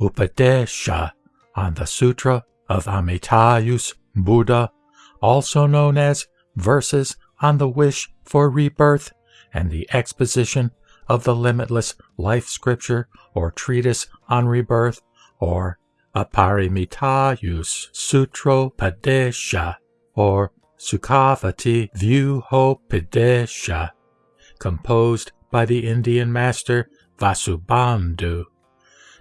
Upadesha on the Sutra of Amitayus Buddha, also known as Verses on the Wish for Rebirth and the Exposition of the Limitless Life Scripture or Treatise on Rebirth, or Aparimitayus Sutropadesha, or Sukhavati Vyuhopadesha, composed by the Indian master Vasubandhu,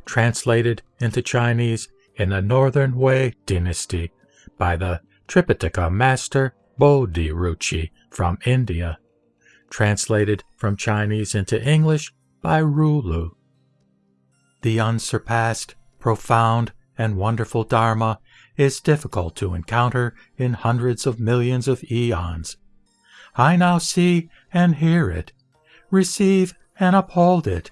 translated into Chinese in the Northern Wei dynasty by the Tripitaka master Bodhiruchi from India, translated from Chinese into English by Rulu. The unsurpassed, profound, and wonderful Dharma is difficult to encounter in hundreds of millions of eons. I now see and hear it, receive and uphold it,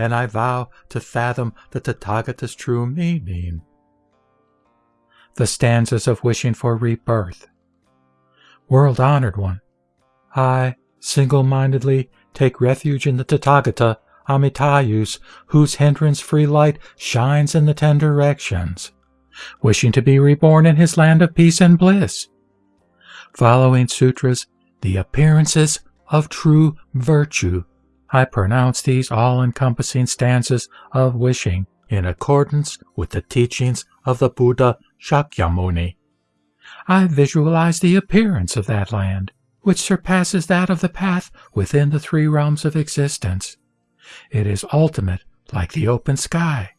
and I vow to fathom the Tathagata's true meaning. The stanzas of wishing for rebirth. World honored one, I single mindedly take refuge in the Tathagata Amitayus, whose hindrance free light shines in the ten directions, wishing to be reborn in his land of peace and bliss. Following sutras, the appearances of true virtue, I pronounce these all encompassing stanzas of wishing in accordance with the teachings of the Buddha Shakyamuni. I visualize the appearance of that land, which surpasses that of the path within the three realms of existence. It is ultimate like the open sky,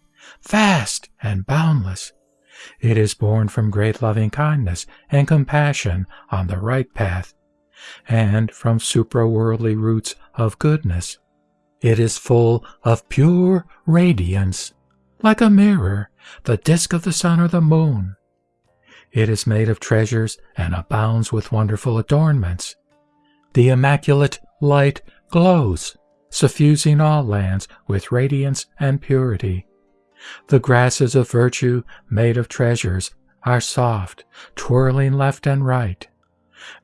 vast and boundless. It is born from great loving kindness and compassion on the right path, and from supra-worldly roots of goodness. It is full of pure radiance, like a mirror, the disk of the sun or the moon. It is made of treasures and abounds with wonderful adornments. The immaculate light glows, suffusing all lands with radiance and purity. The grasses of virtue, made of treasures, are soft, twirling left and right.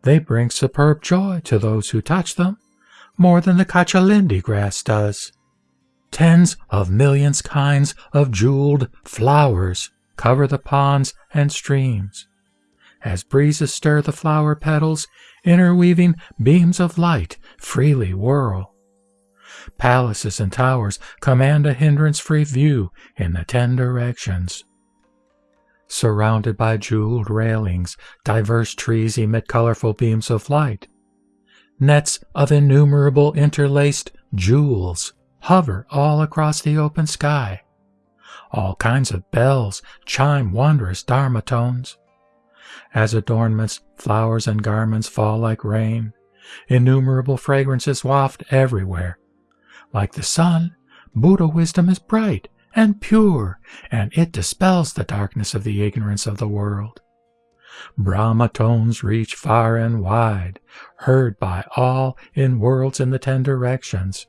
They bring superb joy to those who touch them, more than the kachalindi grass does. Tens of millions kinds of jeweled flowers cover the ponds and streams. As breezes stir the flower petals, interweaving beams of light freely whirl. Palaces and towers command a hindrance-free view in the ten directions. Surrounded by jeweled railings, diverse trees emit colorful beams of light. Nets of innumerable interlaced jewels hover all across the open sky. All kinds of bells chime wondrous dharma tones. As adornments, flowers, and garments fall like rain, innumerable fragrances waft everywhere. Like the sun, Buddha wisdom is bright and pure, and it dispels the darkness of the ignorance of the world. Brahma tones reach far and wide, heard by all in worlds in the ten directions.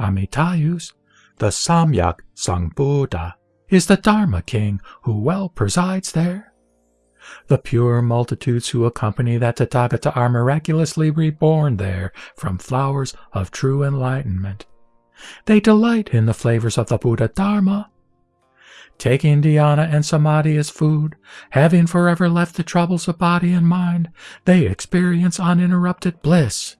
Amitayus the Samyak Sambuddha is the Dharma king who well presides there. The pure multitudes who accompany that Tathagata are miraculously reborn there from flowers of true enlightenment. They delight in the flavors of the Buddha Dharma. Taking dhyana and samadhi as food, having forever left the troubles of body and mind, they experience uninterrupted bliss.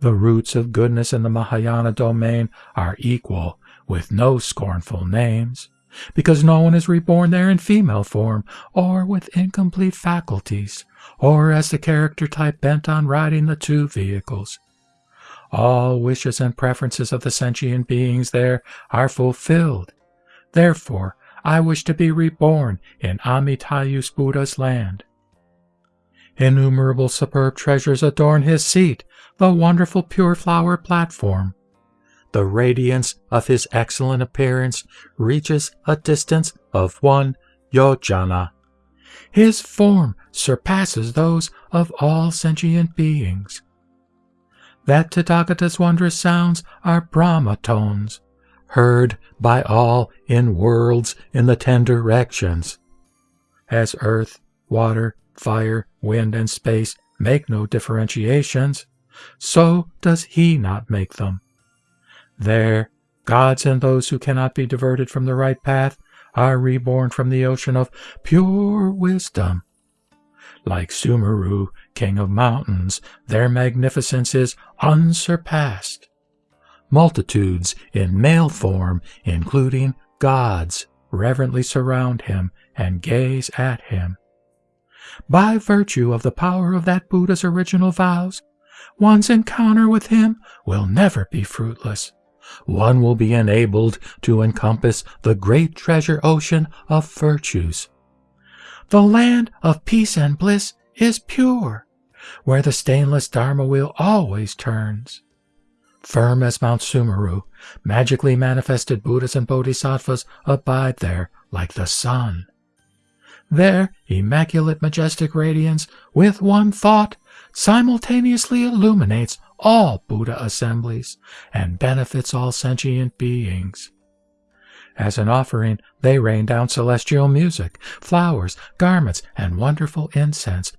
The roots of goodness in the Mahayana domain are equal, with no scornful names, because no one is reborn there in female form, or with incomplete faculties, or as the character type bent on riding the two vehicles. All wishes and preferences of the sentient beings there are fulfilled. Therefore, I wish to be reborn in Amitayus Buddha's land. Innumerable superb treasures adorn his seat, the wonderful pure flower platform. The radiance of his excellent appearance reaches a distance of one yojana. His form surpasses those of all sentient beings. That Tathagata's wondrous sounds are Brahma tones, heard by all in worlds in the ten directions. As earth, water, fire, wind, and space make no differentiations, so does he not make them. There, Gods and those who cannot be diverted from the right path are reborn from the ocean of pure wisdom. Like Sumeru, king of mountains, their magnificence is unsurpassed. Multitudes in male form, including gods, reverently surround him and gaze at him. By virtue of the power of that Buddha's original vows, one's encounter with him will never be fruitless. One will be enabled to encompass the great treasure ocean of virtues. The land of peace and bliss is pure, where the stainless Dharma wheel always turns. Firm as Mount Sumeru, magically manifested Buddhas and Bodhisattvas abide there like the sun. Their immaculate majestic radiance, with one thought, simultaneously illuminates all Buddha assemblies and benefits all sentient beings. As an offering, they rain down celestial music, flowers, garments, and wonderful incense.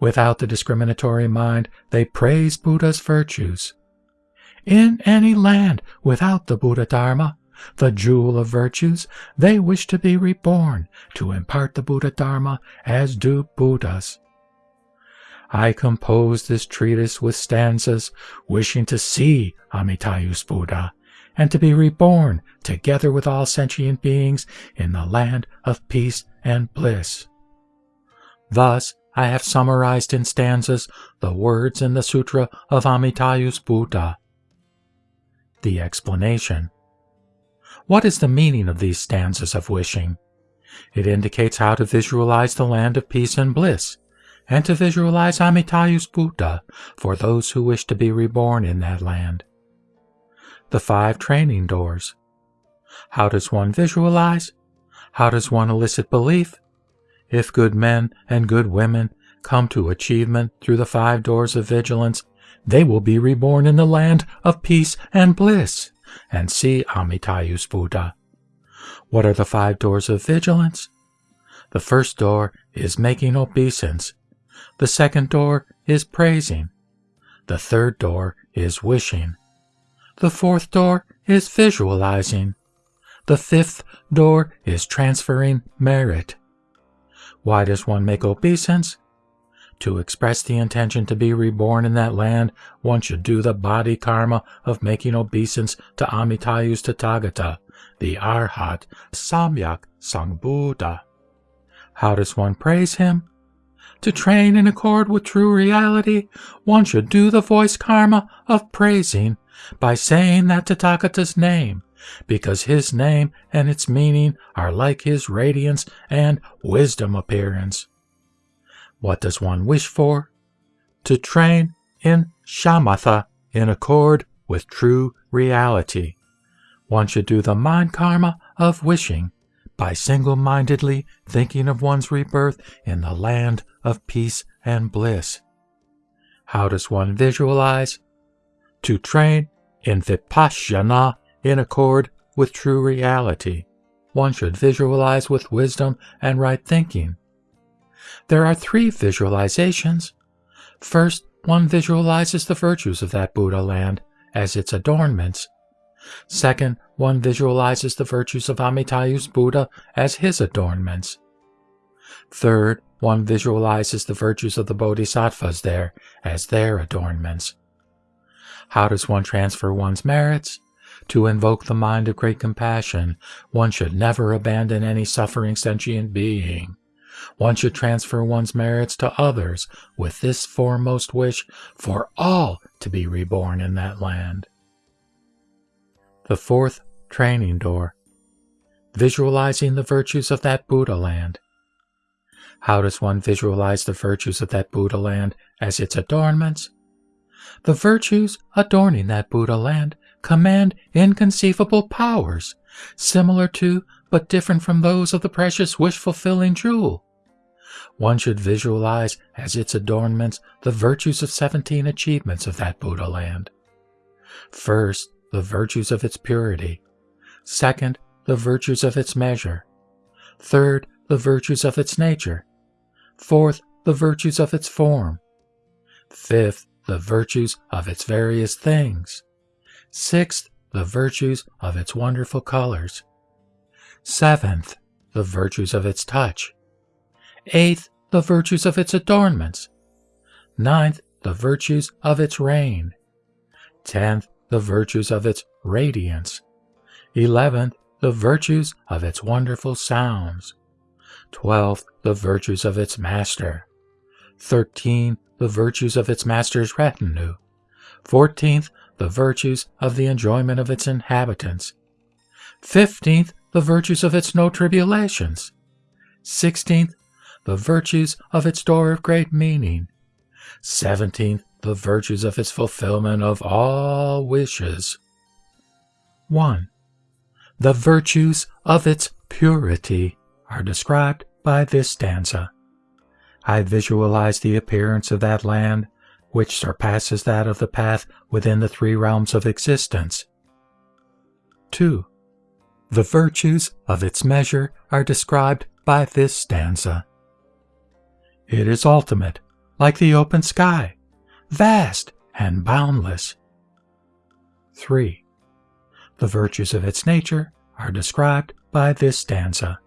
Without the discriminatory mind, they praise Buddha's virtues. In any land without the Buddha Dharma, the jewel of virtues, they wish to be reborn to impart the Buddha Dharma as do Buddhas. I composed this treatise with stanzas wishing to see Amitayus Buddha and to be reborn together with all sentient beings in the land of peace and bliss. Thus, I have summarized in stanzas the words in the Sutra of Amitayus Buddha. The explanation. What is the meaning of these stanzas of wishing? It indicates how to visualize the land of peace and bliss, and to visualize Amitayus Buddha for those who wish to be reborn in that land. The five training doors. How does one visualize? How does one elicit belief? If good men and good women come to achievement through the five doors of vigilance, they will be reborn in the land of peace and bliss and see Amitayus Buddha. What are the five doors of vigilance? The first door is making obeisance. The second door is praising. The third door is wishing. The fourth door is visualizing. The fifth door is transferring merit. Why does one make obeisance? To express the intention to be reborn in that land, one should do the body karma of making obeisance to Amitayus Tathagata, the Arhat, Samyak Sambuddha. How does one praise him? To train in accord with true reality, one should do the voice karma of praising by saying that Tathagata's name, because his name and its meaning are like his radiance and wisdom appearance. What does one wish for? To train in shamatha in accord with true reality. One should do the mind karma of wishing by single mindedly thinking of one's rebirth in the land of peace and bliss. How does one visualize? To train in vipassana in accord with true reality. One should visualize with wisdom and right thinking there are three visualizations. First, one visualizes the virtues of that Buddha land as its adornments. Second, one visualizes the virtues of Amitayus Buddha as his adornments. Third, one visualizes the virtues of the bodhisattvas there as their adornments. How does one transfer one's merits? To invoke the mind of great compassion, one should never abandon any suffering sentient being. One should transfer one's merits to others with this foremost wish for all to be reborn in that land. The fourth training door. Visualizing the virtues of that Buddha land. How does one visualize the virtues of that Buddha land as its adornments? The virtues adorning that Buddha land command inconceivable powers, similar to but different from those of the precious wish fulfilling jewel. One should visualize as its adornments the virtues of 17 achievements of that Buddha land. First, the virtues of its purity. Second, the virtues of its measure. Third, the virtues of its nature. Fourth, the virtues of its form. Fifth, the virtues of its various things. Sixth, the virtues of its wonderful colors. Seventh, the virtues of its touch. Eighth, the virtues of its adornments. Ninth, the virtues of its reign. Tenth, the virtues of its radiance. Eleventh, the virtues of its wonderful sounds. Twelfth, the virtues of its master. Thirteen, the virtues of its master's retinue. Fourteenth, the virtues of the enjoyment of its inhabitants. Fifteenth, the virtues of its no tribulations. Sixteenth, the virtues of its door of great meaning. Seventeenth, the virtues of its fulfillment of all wishes. 1. The virtues of its purity are described by this stanza. I visualize the appearance of that land which surpasses that of the path within the three realms of existence. 2. The virtues of its measure are described by this stanza. It is ultimate, like the open sky, vast and boundless. 3. The virtues of its nature are described by this stanza.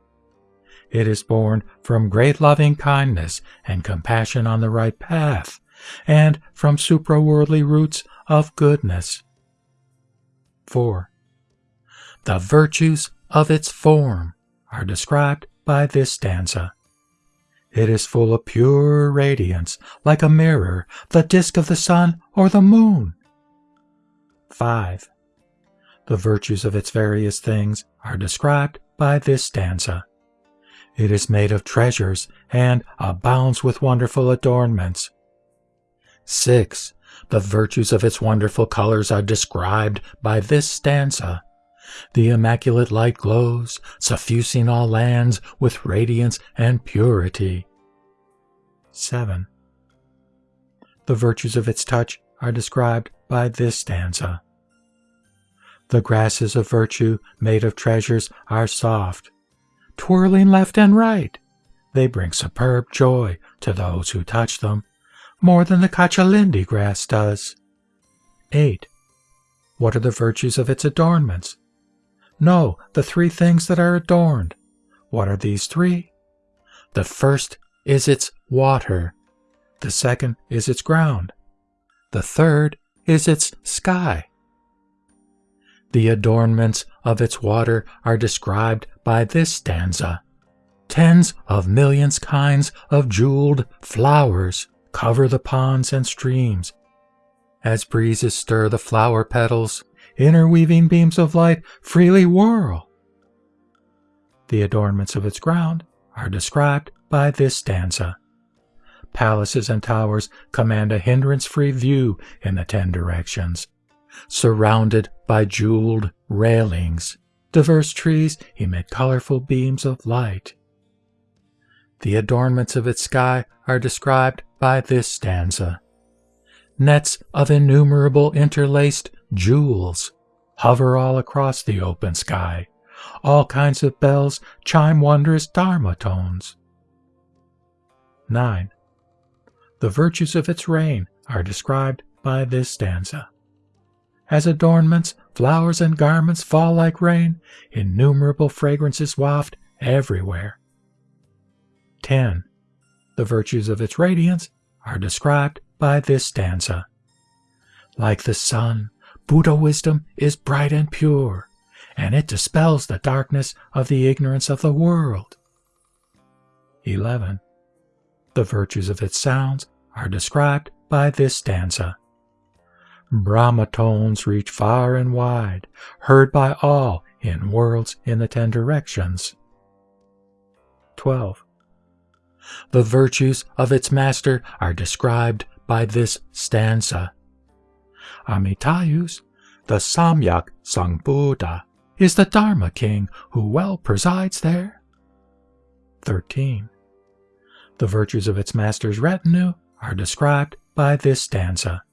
It is born from great loving kindness and compassion on the right path, and from supraworldly roots of goodness. 4. The virtues of its form are described by this stanza. It is full of pure radiance, like a mirror, the disk of the sun or the moon. 5. The virtues of its various things are described by this stanza. It is made of treasures and abounds with wonderful adornments. 6. The virtues of its wonderful colors are described by this stanza. The immaculate light glows, suffusing all lands with radiance and purity. 7. The virtues of its touch are described by this stanza. The grasses of virtue, made of treasures, are soft, twirling left and right. They bring superb joy to those who touch them, more than the cachalindi grass does. 8. What are the virtues of its adornments? No, the three things that are adorned. What are these three? The first is its water. The second is its ground. The third is its sky. The adornments of its water are described by this stanza. Tens of millions kinds of jeweled flowers cover the ponds and streams. As breezes stir the flower petals, interweaving beams of light freely whirl. The adornments of its ground are described by this stanza. Palaces and towers command a hindrance free view in the ten directions, surrounded by jeweled railings. Diverse trees emit colorful beams of light. The adornments of its sky are described by this stanza. Nets of innumerable interlaced jewels hover all across the open sky. All kinds of bells chime wondrous dharma tones. 9. The virtues of its reign are described by this stanza. As adornments, flowers and garments fall like rain, innumerable fragrances waft everywhere. 10. The virtues of its radiance are described by this stanza. Like the sun, Buddha wisdom is bright and pure, and it dispels the darkness of the ignorance of the world. 11. The virtues of its sounds are described by this stanza. Brahma tones reach far and wide, heard by all in worlds in the ten directions. 12. The virtues of its master are described by this stanza. Amitayus, the Samyak Sambuddha, is the Dharma king who well presides there. 13. The virtues of its master's retinue are described by this stanza.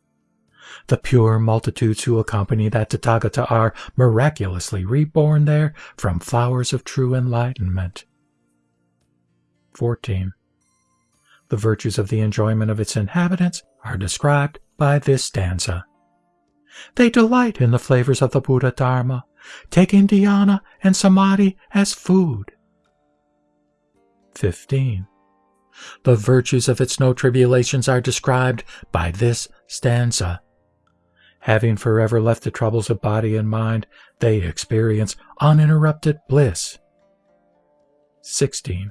The pure multitudes who accompany that Tathagata are miraculously reborn there from flowers of true enlightenment. 14. The virtues of the enjoyment of its inhabitants are described by this stanza. They delight in the flavors of the Buddha Dharma, taking dhyana and samadhi as food. 15. The virtues of its no tribulations are described by this stanza. Having forever left the troubles of body and mind, they experience uninterrupted bliss. 16.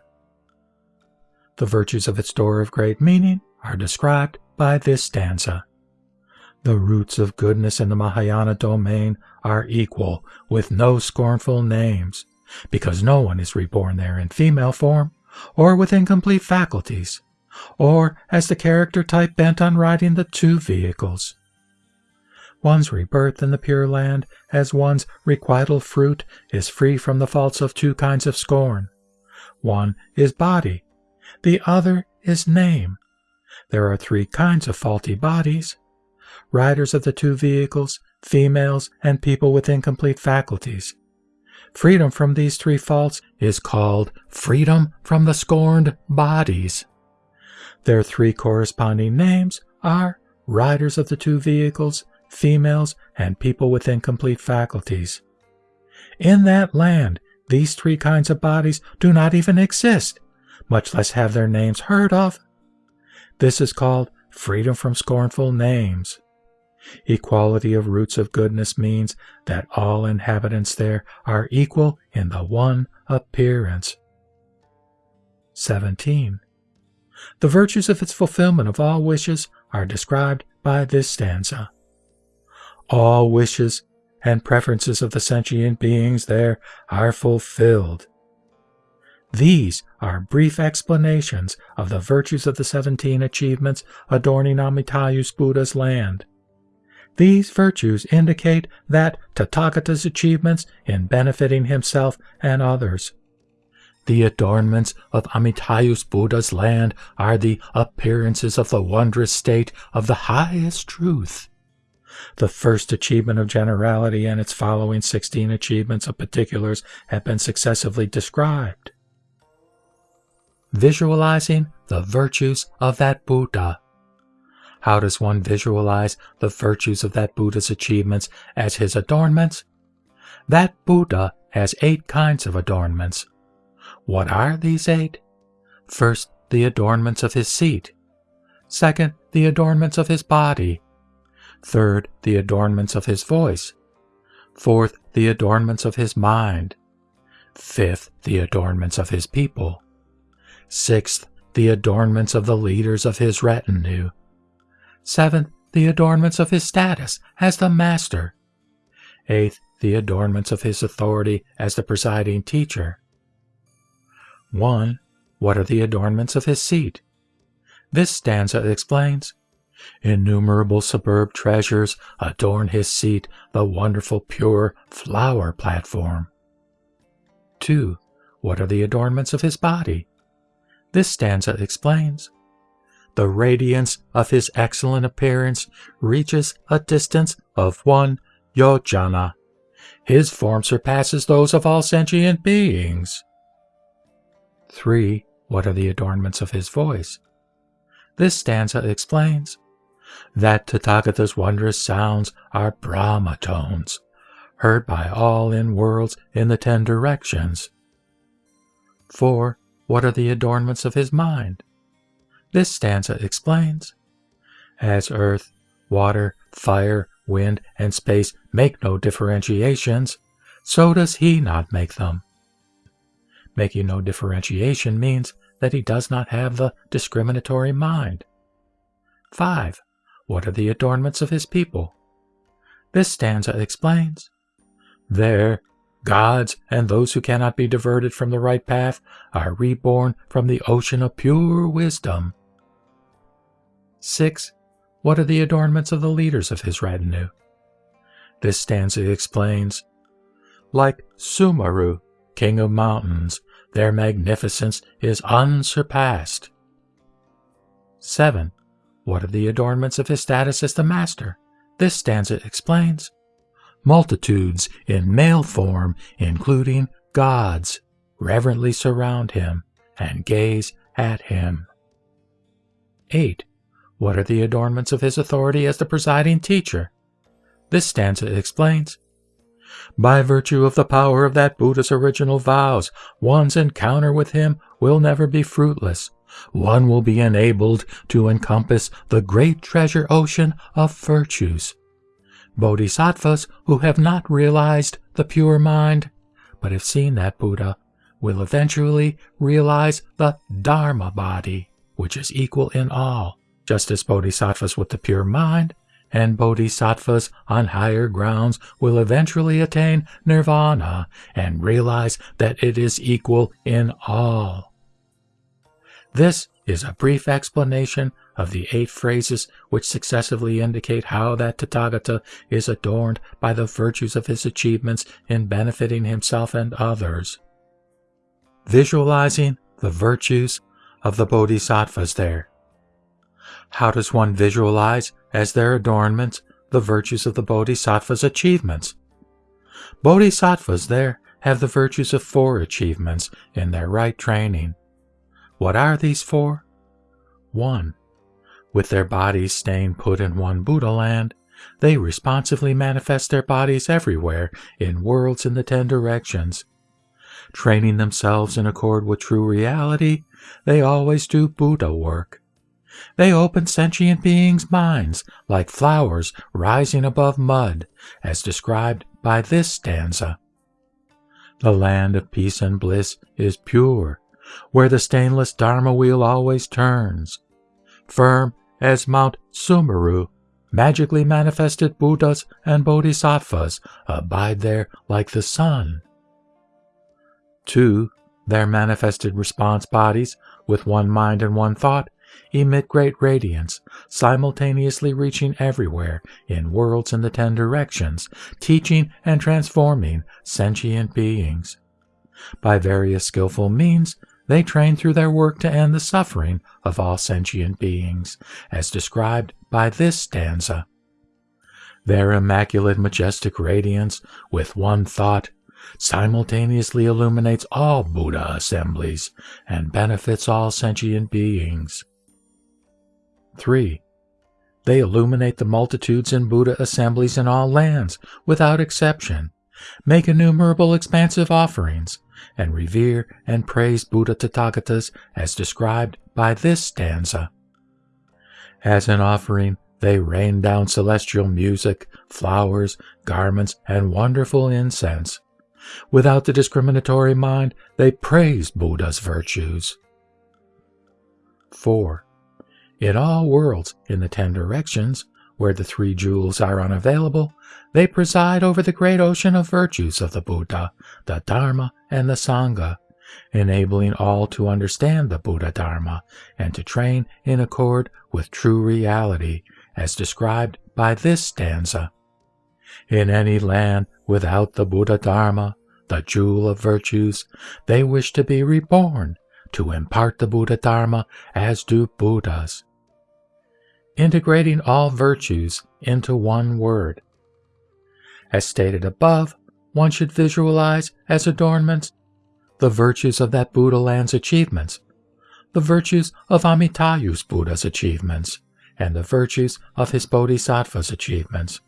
The virtues of its door of great meaning are described by this stanza. The roots of goodness in the Mahayana domain are equal, with no scornful names, because no one is reborn there in female form, or with incomplete faculties, or as the character type bent on riding the two vehicles. One's rebirth in the Pure Land, as one's requital fruit, is free from the faults of two kinds of scorn. One is body, the other is name. There are three kinds of faulty bodies riders of the two vehicles, females, and people with incomplete faculties. Freedom from these three faults is called freedom from the scorned bodies. Their three corresponding names are riders of the two vehicles, females, and people with incomplete faculties. In that land, these three kinds of bodies do not even exist, much less have their names heard of. This is called freedom from scornful names. Equality of roots of goodness means that all inhabitants there are equal in the one appearance. 17. The virtues of its fulfillment of all wishes are described by this stanza. All wishes and preferences of the sentient beings there are fulfilled. These are brief explanations of the virtues of the 17 achievements adorning Amitayus Buddha's land. These virtues indicate that Tathagata's achievements in benefiting himself and others. The adornments of Amitayus Buddha's land are the appearances of the wondrous state of the highest truth. The first achievement of generality and its following 16 achievements of particulars have been successively described. Visualizing the virtues of that Buddha. How does one visualize the virtues of that Buddha's achievements as his adornments? That Buddha has eight kinds of adornments. What are these eight? First, the adornments of his seat. Second, the adornments of his body. Third, the adornments of his voice. Fourth, the adornments of his mind. Fifth, the adornments of his people. Sixth, the adornments of the leaders of his retinue. Seventh, the adornments of his status as the master. Eighth, the adornments of his authority as the presiding teacher. 1. What are the adornments of his seat? This stanza explains Innumerable superb treasures adorn his seat, the wonderful pure flower platform. 2. What are the adornments of his body? This stanza explains the radiance of his excellent appearance reaches a distance of one yojana. His form surpasses those of all sentient beings. 3. What are the adornments of his voice? This stanza explains that Tathagata's wondrous sounds are Brahma tones, heard by all in worlds in the ten directions. 4. What are the adornments of his mind? This stanza explains As earth, water, fire, wind, and space make no differentiations, so does he not make them. Making no differentiation means that he does not have the discriminatory mind. 5. What are the adornments of his people? This stanza explains. There, gods and those who cannot be diverted from the right path are reborn from the ocean of pure wisdom. 6. What are the adornments of the leaders of his retinue? This stanza explains Like Sumeru, king of mountains, their magnificence is unsurpassed. 7. What are the adornments of his status as the master? This stanza explains Multitudes in male form, including gods, reverently surround him and gaze at him. 8. What are the adornments of his authority as the presiding teacher? This stanza explains By virtue of the power of that Buddha's original vows, one's encounter with him will never be fruitless. One will be enabled to encompass the great treasure ocean of virtues. Bodhisattvas who have not realized the pure mind, but have seen that Buddha, will eventually realize the Dharma body, which is equal in all, just as bodhisattvas with the pure mind and bodhisattvas on higher grounds will eventually attain nirvana and realize that it is equal in all. This is a brief explanation of the eight phrases which successively indicate how that Tathagata is adorned by the virtues of his achievements in benefiting himself and others. Visualizing the virtues of the bodhisattvas there. How does one visualize as their adornments the virtues of the bodhisattva's achievements? Bodhisattvas there have the virtues of four achievements in their right training. What are these four? 1. With their bodies staying put in one Buddha land, they responsively manifest their bodies everywhere in worlds in the ten directions. Training themselves in accord with true reality, they always do Buddha work. They open sentient beings' minds like flowers rising above mud, as described by this stanza. The land of peace and bliss is pure, where the stainless Dharma wheel always turns. Firm as Mount Sumeru, magically manifested Buddhas and Bodhisattvas abide there like the sun. 2. Their manifested response bodies, with one mind and one thought, emit great radiance, simultaneously reaching everywhere in worlds in the ten directions, teaching and transforming sentient beings. By various skillful means, they train through their work to end the suffering of all sentient beings, as described by this stanza. Their immaculate majestic radiance, with one thought, simultaneously illuminates all Buddha assemblies and benefits all sentient beings. 3. They illuminate the multitudes in Buddha assemblies in all lands, without exception, make innumerable expansive offerings, and revere and praise Buddha Tathagatas as described by this stanza. As an offering, they rain down celestial music, flowers, garments, and wonderful incense. Without the discriminatory mind, they praise Buddha's virtues. 4. In all worlds in the ten directions, where the three jewels are unavailable, they preside over the great ocean of virtues of the Buddha, the Dharma, and the Sangha, enabling all to understand the Buddha Dharma and to train in accord with true reality, as described by this stanza. In any land without the Buddha Dharma, the jewel of virtues, they wish to be reborn, to impart the Buddha Dharma as do Buddhas. Integrating all virtues into one word, as stated above, one should visualize as adornments the virtues of that Buddha land's achievements, the virtues of Amitayus Buddha's achievements, and the virtues of his Bodhisattva's achievements.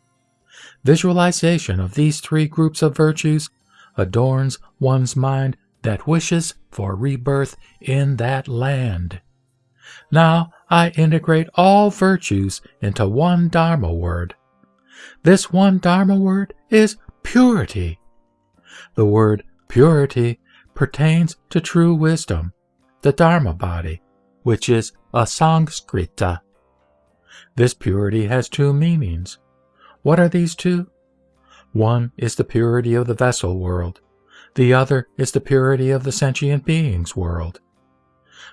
Visualization of these three groups of virtues adorns one's mind that wishes for rebirth in that land. Now I integrate all virtues into one Dharma word, this one Dharma word is purity. The word purity pertains to true wisdom, the Dharma body, which is asangskrita. This purity has two meanings. What are these two? One is the purity of the vessel world. The other is the purity of the sentient beings world.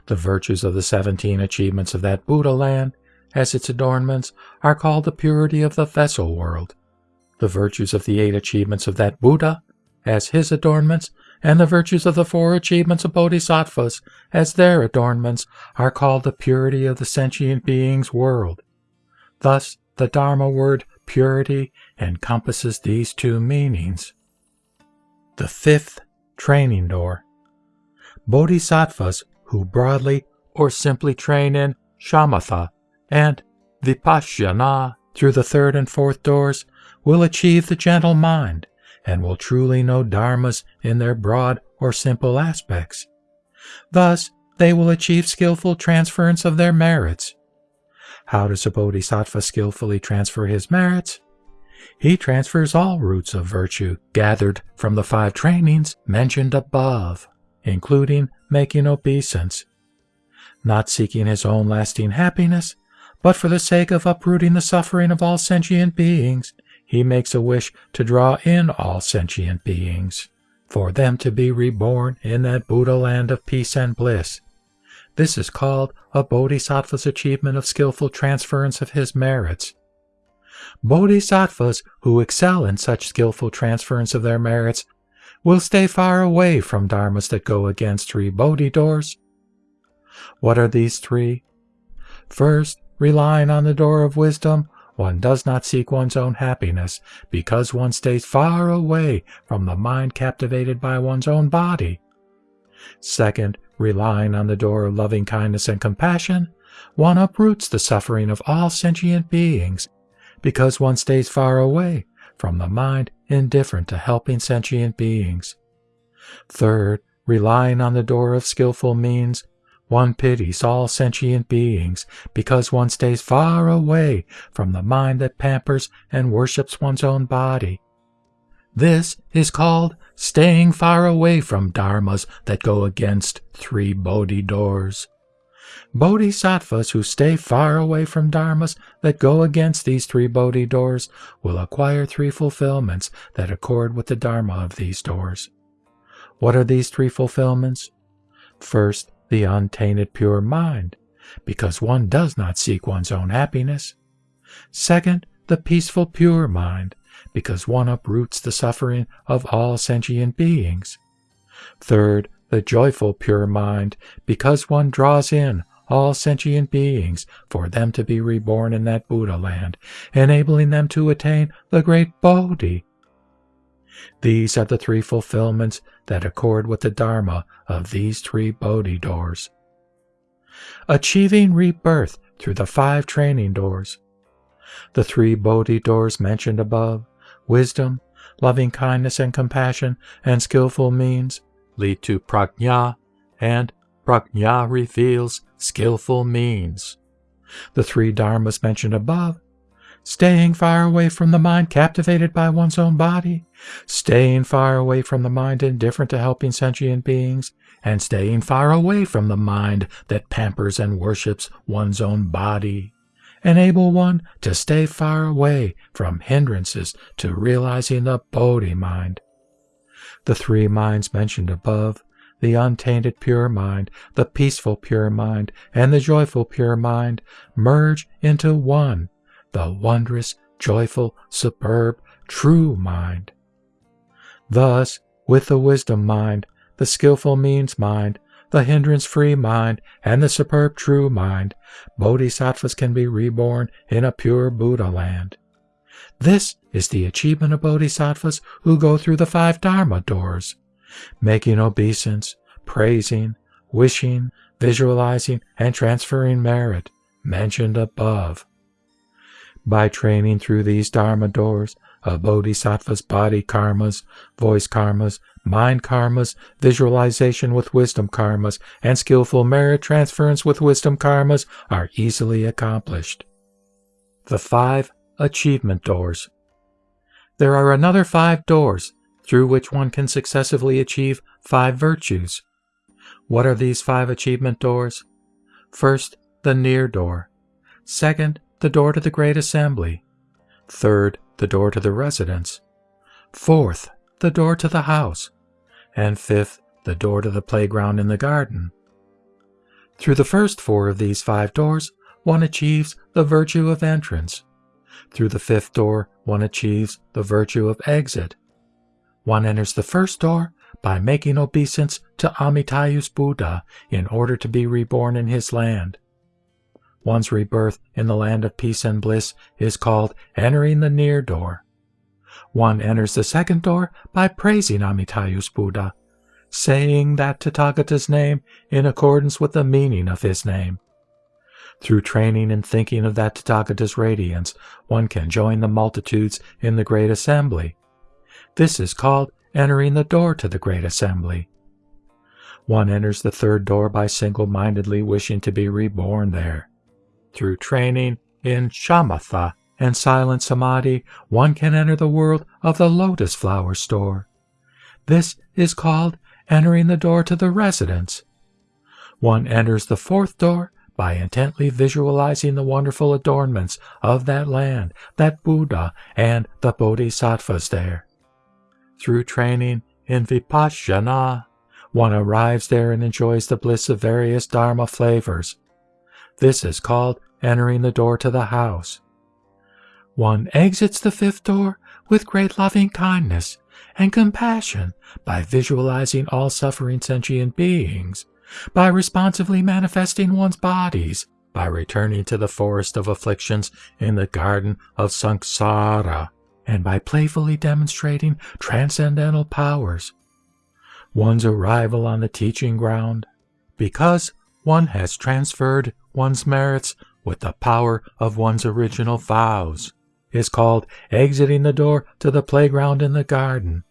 The virtues of the 17 achievements of that Buddha land as its adornments, are called the purity of the vessel world. The virtues of the eight achievements of that Buddha, as his adornments, and the virtues of the four achievements of bodhisattvas, as their adornments, are called the purity of the sentient being's world. Thus, the Dharma word purity encompasses these two meanings. The fifth training door. Bodhisattvas who broadly or simply train in shamatha and Vipassana through the third and fourth doors will achieve the gentle mind and will truly know dharmas in their broad or simple aspects. Thus, they will achieve skillful transference of their merits. How does a bodhisattva skillfully transfer his merits? He transfers all roots of virtue gathered from the five trainings mentioned above, including making obeisance, not seeking his own lasting happiness, but for the sake of uprooting the suffering of all sentient beings, he makes a wish to draw in all sentient beings, for them to be reborn in that Buddha land of peace and bliss. This is called a bodhisattva's achievement of skillful transference of his merits. Bodhisattvas who excel in such skillful transference of their merits will stay far away from dharmas that go against three bodhi doors. What are these three? First, relying on the door of wisdom, one does not seek one's own happiness because one stays far away from the mind captivated by one's own body. Second, relying on the door of loving kindness and compassion, one uproots the suffering of all sentient beings because one stays far away from the mind indifferent to helping sentient beings. Third, relying on the door of skillful means, one pities all sentient beings because one stays far away from the mind that pampers and worships one's own body. This is called staying far away from dharmas that go against three bodhi doors. Bodhisattvas who stay far away from dharmas that go against these three bodhi doors will acquire three fulfillments that accord with the dharma of these doors. What are these three fulfillments? First, the untainted pure mind, because one does not seek one's own happiness. Second, the peaceful pure mind, because one uproots the suffering of all sentient beings. Third, the joyful pure mind, because one draws in all sentient beings for them to be reborn in that Buddha land, enabling them to attain the great Bodhi. These are the three fulfillments that accord with the Dharma of these three Bodhi doors. Achieving rebirth through the five training doors. The three Bodhi doors mentioned above, wisdom, loving kindness and compassion, and skillful means, lead to prajna, and prajna reveals skillful means. The three dharmas mentioned above staying far away from the mind captivated by one's own body, staying far away from the mind indifferent to helping sentient beings, and staying far away from the mind that pampers and worships one's own body. Enable one to stay far away from hindrances to realizing the Bodhi mind. The three minds mentioned above the untainted pure mind, the peaceful pure mind, and the joyful pure mind merge into one, the wondrous, joyful, superb, true mind. Thus, with the wisdom mind, the skillful means mind, the hindrance free mind, and the superb true mind, bodhisattvas can be reborn in a pure Buddha land. This is the achievement of bodhisattvas who go through the five Dharma doors making obeisance, praising, wishing, visualizing, and transferring merit mentioned above. By training through these Dharma doors of Bodhisattva's body karmas, voice karmas, mind karmas, visualization with wisdom karmas, and skillful merit transference with wisdom karmas are easily accomplished. The five achievement doors. There are another five doors through which one can successively achieve five virtues. What are these five achievement doors? First, the near door. Second, the door to the great assembly. Third, the door to the residence. Fourth, the door to the house. And fifth, the door to the playground in the garden. Through the first four of these five doors, one achieves the virtue of entrance. Through the fifth door, one achieves the virtue of exit. One enters the first door by making obeisance to Amitayus Buddha in order to be reborn in his land. One's rebirth in the land of peace and bliss is called entering the near door. One enters the second door by praising Amitayus Buddha, saying that Tathagata's name in accordance with the meaning of his name. Through training and thinking of that Tathagata's radiance, one can join the multitudes in the great assembly. This is called entering the door to the great assembly. One enters the third door by single mindedly wishing to be reborn there. Through training in shamatha and silent samadhi, one can enter the world of the lotus flower store. This is called entering the door to the residence. One enters the fourth door by intently visualizing the wonderful adornments of that land, that Buddha, and the Bodhisattvas there. Through training in Vipassana, one arrives there and enjoys the bliss of various Dharma flavors. This is called entering the door to the house. One exits the fifth door with great loving kindness and compassion by visualizing all suffering sentient beings, by responsively manifesting one's bodies, by returning to the forest of afflictions in the garden of samsara, and by playfully demonstrating transcendental powers. One's arrival on the teaching ground, because one has transferred one's merits with the power of one's original vows, is called exiting the door to the playground in the garden.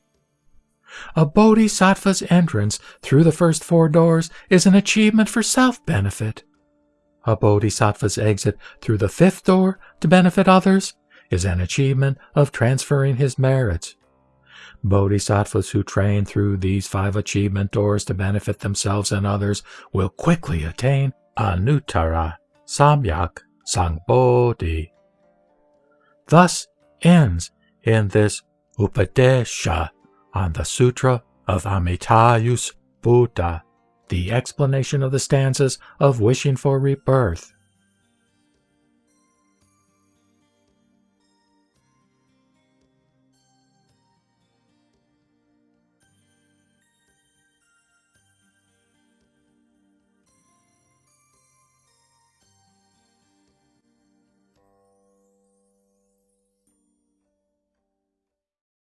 A bodhisattva's entrance through the first four doors is an achievement for self benefit. A bodhisattva's exit through the fifth door to benefit others is an achievement of transferring his merits. Bodhisattvas who train through these five achievement doors to benefit themselves and others will quickly attain Anuttara Samyak Sambodhi. Thus ends in this Upadesha on the Sutra of Amitayus Buddha, the explanation of the stanzas of wishing for rebirth.